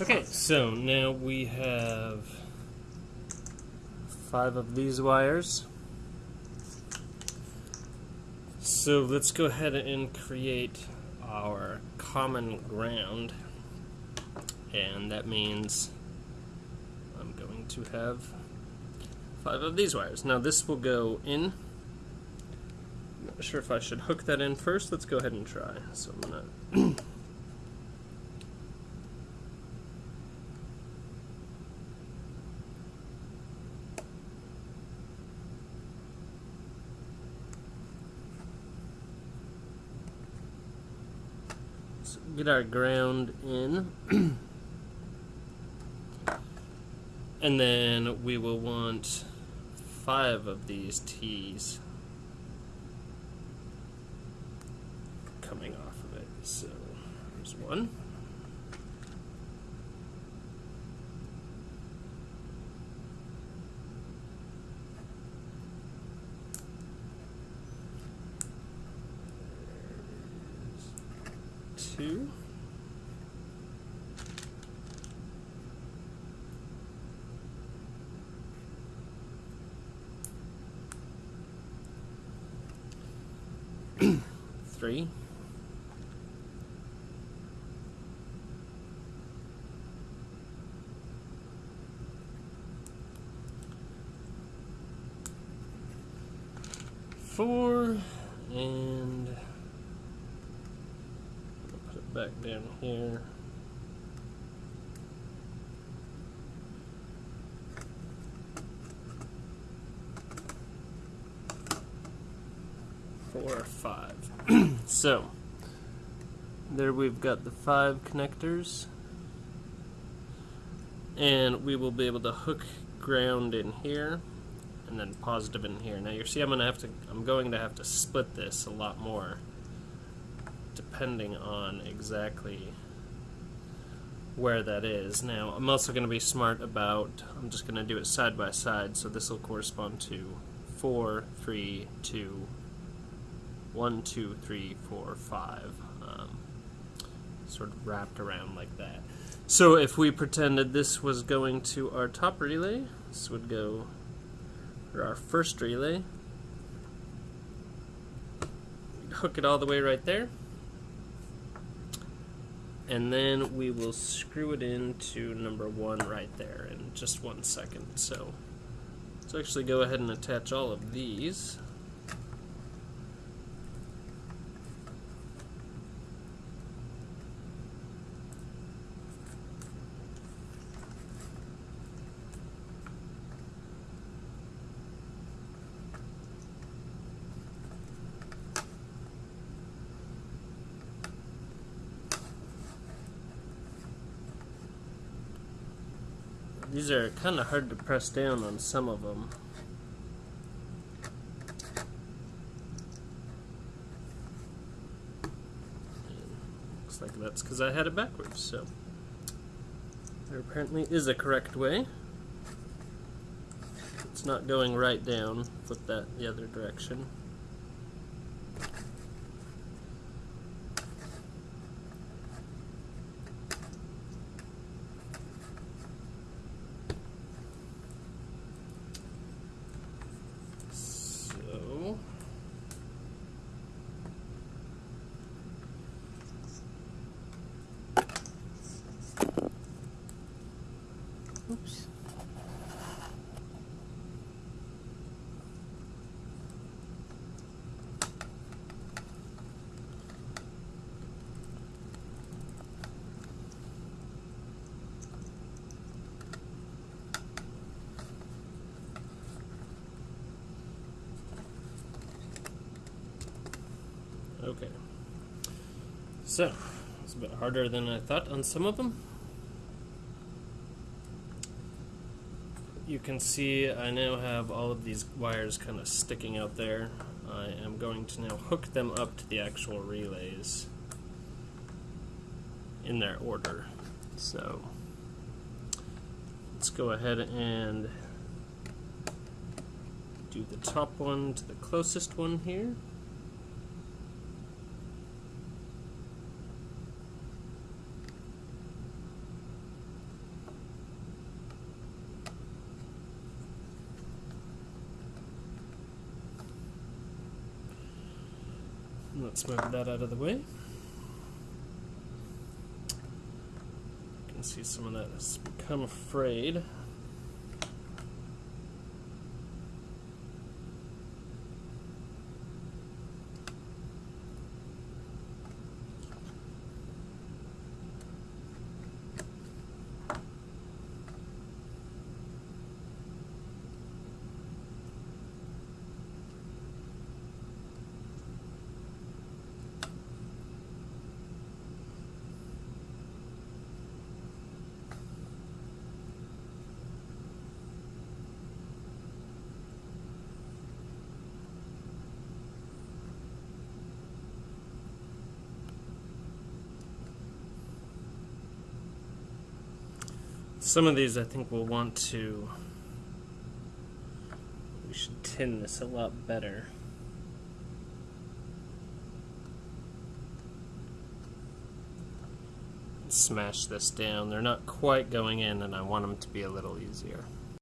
Okay, so now we have five of these wires. So let's go ahead and create our common ground. And that means I'm going to have five of these wires. Now this will go in. I'm not sure if I should hook that in first. Let's go ahead and try. So I'm going to get our ground in. and then we will want five of these T's coming off of it. So there's one. Two. Three. Four and back down here. Four, or five. so, there we've got the five connectors. And we will be able to hook ground in here and then positive in here. Now you see I'm gonna have to I'm going to have to split this a lot more depending on exactly where that is. Now, I'm also going to be smart about, I'm just going to do it side by side, so this will correspond to 4, 3, 2, 1, 2, 3, 4, 5, um, sort of wrapped around like that. So if we pretended this was going to our top relay, this would go for our first relay, hook it all the way right there and then we will screw it into number one right there in just one second. So let's actually go ahead and attach all of these. These are kind of hard to press down on some of them. looks like that's because I had it backwards, so there apparently is a correct way. It's not going right down, flip that the other direction. Okay. So, it's a bit harder than I thought on some of them. you can see I now have all of these wires kind of sticking out there. I am going to now hook them up to the actual relays in their order. So let's go ahead and do the top one to the closest one here. Let's move that out of the way. You can see some of that has become frayed. Some of these I think we'll want to. We should tin this a lot better. Smash this down. They're not quite going in, and I want them to be a little easier.